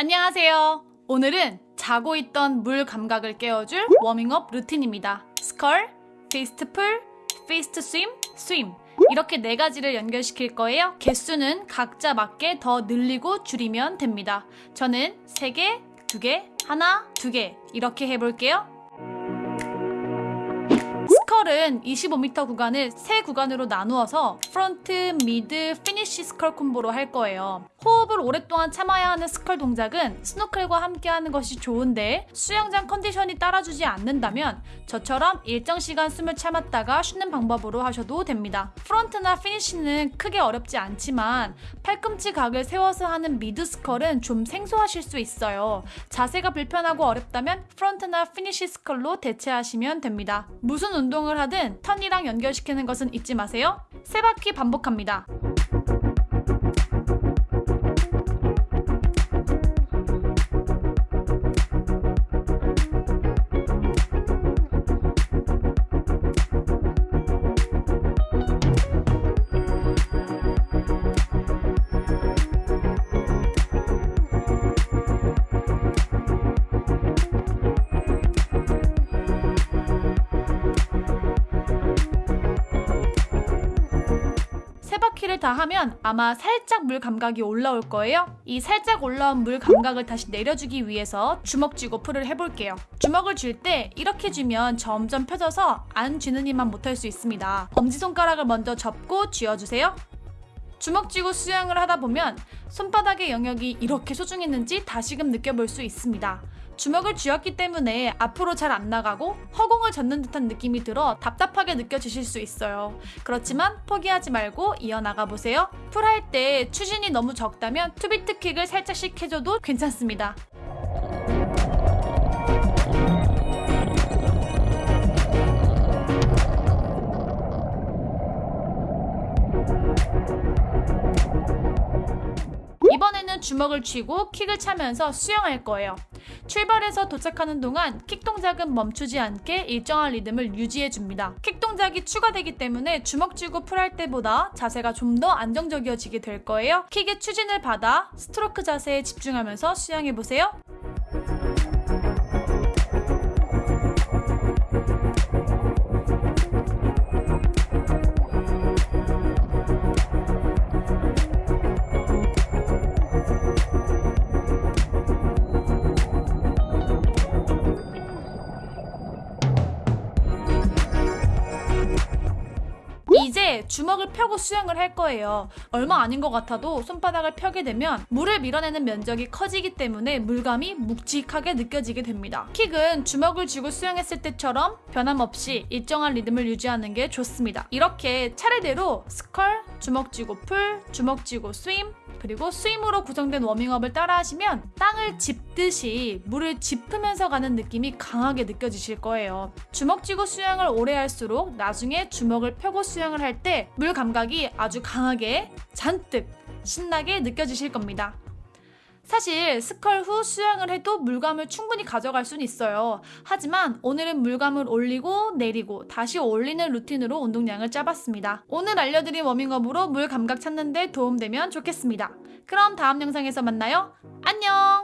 안녕하세요. 오늘은 자고 있던 물 감각을 깨워줄 워밍업 루틴입니다. scull, fist pull, fist swim, swim 이렇게 네 가지를 연결시킬 거예요. 개수는 각자 맞게 더 늘리고 줄이면 됩니다. 저는 3개, 2개, 하나, 2개 이렇게 해볼게요. scull은 25m 구간을 세 구간으로 나누어서 front, mid, finish scull 콤보로 할 거예요. 호흡을 오랫동안 참아야 하는 scull 동작은 스노클과 함께 하는 것이 좋은데 수영장 컨디션이 따라주지 않는다면 저처럼 일정 시간 숨을 참았다가 쉬는 방법으로 하셔도 됩니다. front나 finish는 크게 어렵지 않지만 팔꿈치 각을 세워서 하는 mid scull은 좀 생소하실 수 있어요. 자세가 불편하고 어렵다면 front나 finish scull로 대체하시면 됩니다. 무슨 운동을 하든 턴이랑 연결시키는 것은 잊지 마세요. 세 바퀴 반복합니다. 세 바퀴를 다 하면 아마 살짝 물 감각이 올라올 거예요. 이 살짝 올라온 물 감각을 다시 내려주기 위해서 주먹 쥐고 풀을 해볼게요. 주먹을 쥘때 이렇게 쥐면 점점 펴져서 안 쥐는 힘만 못할 수 있습니다. 엄지손가락을 먼저 접고 쥐어주세요. 주먹 쥐고 수영을 하다 보면 손바닥의 영역이 이렇게 소중했는지 다시금 느껴볼 수 있습니다. 주먹을 쥐었기 때문에 앞으로 잘 안 나가고 허공을 젓는 듯한 느낌이 들어 답답하게 느껴지실 수 있어요. 그렇지만 포기하지 말고 이어나가 보세요. pull 할 때 추진이 너무 적다면 two-beat kick을 살짝씩 해줘도 괜찮습니다. 이번에는 주먹을 쥐고 킥을 차면서 수영할 거예요. 출발해서 도착하는 동안 킥 동작은 멈추지 않게 일정한 리듬을 유지해 줍니다. 킥 동작이 추가되기 때문에 주먹 쥐고 pull할 때보다 자세가 좀 더 안정적이어지게 될 거예요. 킥의 추진을 받아 스트로크 자세에 집중하면서 수영해 보세요. 주먹을 펴고 수영을 할 거예요. 얼마 아닌 것 같아도 손바닥을 펴게 되면 물을 밀어내는 면적이 커지기 때문에 물감이 묵직하게 느껴지게 됩니다. 킥은 주먹을 쥐고 수영했을 때처럼 변함없이 일정한 리듬을 유지하는 게 좋습니다. 이렇게 차례대로 scull, 주먹 쥐고 pull, 주먹 쥐고 swim, 그리고 swim으로 구성된 워밍업을 따라 하시면 땅을 짚듯이 물을 짚으면서 가는 느낌이 강하게 느껴지실 거예요. 주먹 쥐고 수영을 오래 할수록 나중에 주먹을 펴고 수영을 할 때 물 감각이 아주 강하게 잔뜩 신나게 느껴지실 겁니다. 사실 스컬 후 수영을 해도 물감을 충분히 가져갈 수는 있어요. 하지만 오늘은 물감을 올리고 내리고 다시 올리는 루틴으로 운동량을 짜봤습니다. 오늘 알려드린 워밍업으로 물 감각 찾는 데 도움되면 좋겠습니다. 그럼 다음 영상에서 만나요. 안녕!